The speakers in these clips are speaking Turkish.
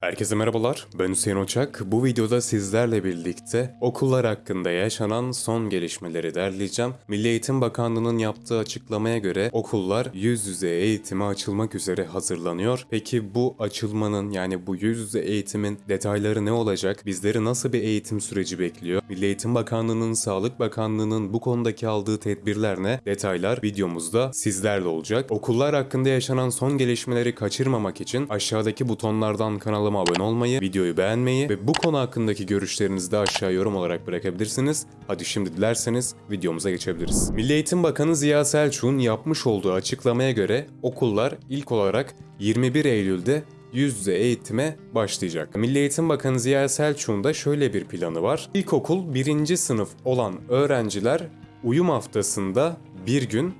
Herkese merhabalar, ben Hüseyin Oçak. Bu videoda sizlerle birlikte okullar hakkında yaşanan son gelişmeleri derleyeceğim. Milli Eğitim Bakanlığı'nın yaptığı açıklamaya göre okullar yüz yüze eğitime açılmak üzere hazırlanıyor. Peki bu açılmanın yani bu yüz yüze eğitimin detayları ne olacak? Bizleri nasıl bir eğitim süreci bekliyor? Milli Eğitim Bakanlığı'nın, Sağlık Bakanlığı'nın bu konudaki aldığı tedbirler ne? Detaylar videomuzda sizlerle olacak. Okullar hakkında yaşanan son gelişmeleri kaçırmamak için aşağıdaki butonlardan kanalıma abone olmayı, videoyu beğenmeyi ve bu konu hakkındaki görüşlerinizi de aşağı yorum olarak bırakabilirsiniz. Hadi şimdi dilerseniz videomuza geçebiliriz. Milli Eğitim Bakanı Ziya Selçuk'un yapmış olduğu açıklamaya göre okullar ilk olarak 21 Eylül'de yüz yüze eğitime başlayacak. Milli Eğitim Bakanı Ziya Selçuk'un da şöyle bir planı var. İlkokul 1. sınıf olan öğrenciler uyum haftasında bir gün,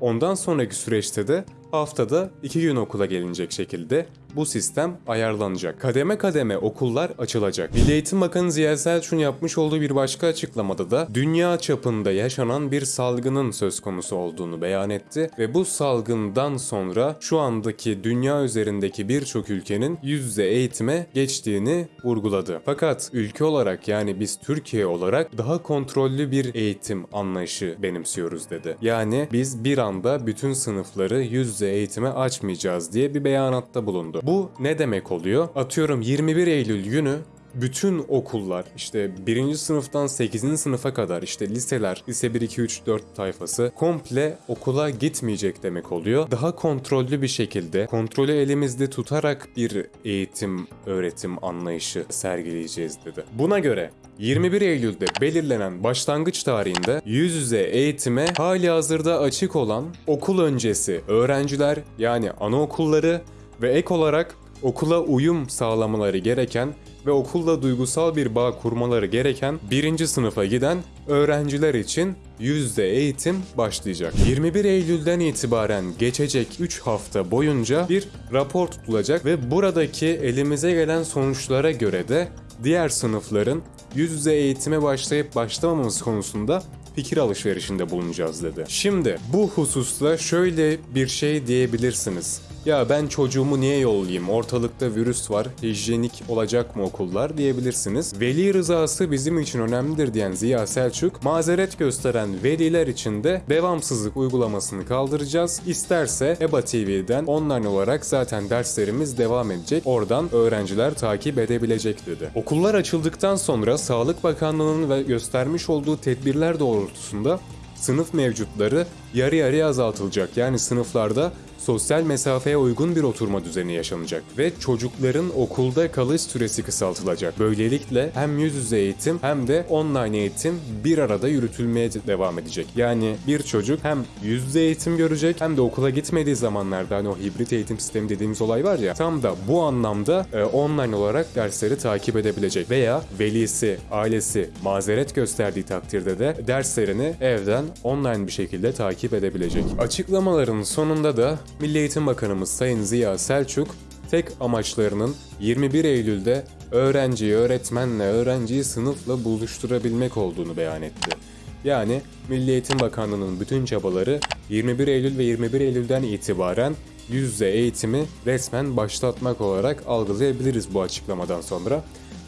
ondan sonraki süreçte de haftada iki gün okula gelinecek şekilde bu sistem ayarlanacak. Kademe kademe okullar açılacak. Milli Eğitim Bakanı Ziya Selçuk'un yapmış olduğu bir başka açıklamada da dünya çapında yaşanan bir salgının söz konusu olduğunu beyan etti ve bu salgından sonra şu andaki dünya üzerindeki birçok ülkenin yüz yüze eğitime geçtiğini vurguladı. Fakat ülke olarak yani biz Türkiye olarak daha kontrollü bir eğitim anlayışı benimsiyoruz dedi. Yani biz bir anda bütün sınıfları yüz yüze eğitime açmayacağız diye bir beyanatta bulundu. Bu ne demek oluyor? Atıyorum 21 Eylül günü bütün okullar işte 1. sınıftan 8. sınıfa kadar işte liseler, lise 1, 2, 3, 4 tayfası komple okula gitmeyecek demek oluyor. Daha kontrollü bir şekilde kontrolü elimizde tutarak bir eğitim, öğretim anlayışı sergileyeceğiz dedi. Buna göre 21 Eylül'de belirlenen başlangıç tarihinde yüz yüze eğitime hali hazırda açık olan okul öncesi öğrenciler yani anaokulları ve ek olarak okula uyum sağlamaları gereken ve okulla duygusal bir bağ kurmaları gereken birinci sınıfa giden öğrenciler için yüzde eğitim başlayacak. 21 Eylül'den itibaren geçecek 3 hafta boyunca bir rapor tutulacak ve buradaki elimize gelen sonuçlara göre de diğer sınıfların yüz yüze eğitime başlayıp başlamamamız konusunda fikir alışverişinde bulunacağız dedi. Şimdi bu hususta şöyle bir şey diyebilirsiniz. Ya ben çocuğumu niye yollayayım? Ortalıkta virüs var. Hijyenik olacak mı okullar diyebilirsiniz. Veli rızası bizim için önemlidir diyen Ziya Selçuk, mazeret gösteren veliler için de devamsızlık uygulamasını kaldıracağız. İsterse EBA TV'den online olarak zaten derslerimiz devam edecek. Oradan öğrenciler takip edebilecek dedi. Okullar açıldıktan sonra Sağlık Bakanlığı'nın ve göstermiş olduğu tedbirler doğrultusunda sınıf mevcutları yarı yarıya azaltılacak. Yani sınıflarda sosyal mesafeye uygun bir oturma düzeni yaşanacak ve çocukların okulda kalış süresi kısaltılacak. Böylelikle hem yüz yüze eğitim hem de online eğitim bir arada yürütülmeye devam edecek. Yani bir çocuk hem yüz yüze eğitim görecek hem de okula gitmediği zamanlarda hani o hibrit eğitim sistemi dediğimiz olay var ya tam da bu anlamda e, online olarak dersleri takip edebilecek veya velisi, ailesi mazeret gösterdiği takdirde de derslerini evden online bir şekilde takip edebilecek. Açıklamaların sonunda da Milli Eğitim Bakanımız Sayın Ziya Selçuk tek amaçlarının 21 Eylül'de öğrenciyi öğretmenle, öğrenciyi sınıfla buluşturabilmek olduğunu beyan etti. Yani Milli Eğitim Bakanlığı'nın bütün çabaları 21 Eylül ve 21 Eylül'den itibaren yüz yüze eğitimi resmen başlatmak olarak algılayabiliriz bu açıklamadan sonra.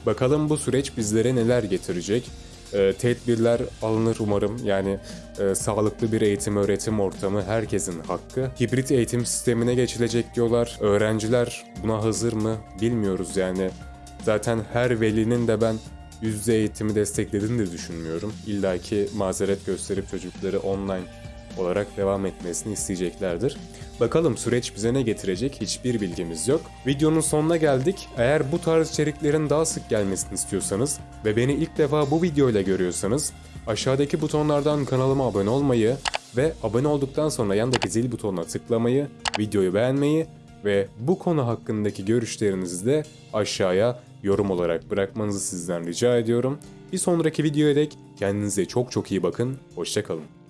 Bakalım bu süreç bizlere neler getirecek? E, tedbirler alınır umarım. Yani e, sağlıklı bir eğitim öğretim ortamı herkesin hakkı. Hibrit eğitim sistemine geçilecek diyorlar. Öğrenciler buna hazır mı bilmiyoruz yani. Zaten her velinin de ben yüz yüze eğitimi desteklediğini de düşünmüyorum. İlla ki mazeret gösterip çocukları online olarak devam etmesini isteyeceklerdir. Bakalım süreç bize ne getirecek hiçbir bilgimiz yok. Videonun sonuna geldik. Eğer bu tarz içeriklerin daha sık gelmesini istiyorsanız ve beni ilk defa bu videoyla görüyorsanız aşağıdaki butonlardan kanalıma abone olmayı ve abone olduktan sonra yandaki zil butonuna tıklamayı, videoyu beğenmeyi ve bu konu hakkındaki görüşlerinizi de aşağıya yorum olarak bırakmanızı sizden rica ediyorum. Bir sonraki videoya dek kendinize çok çok iyi bakın, hoşçakalın.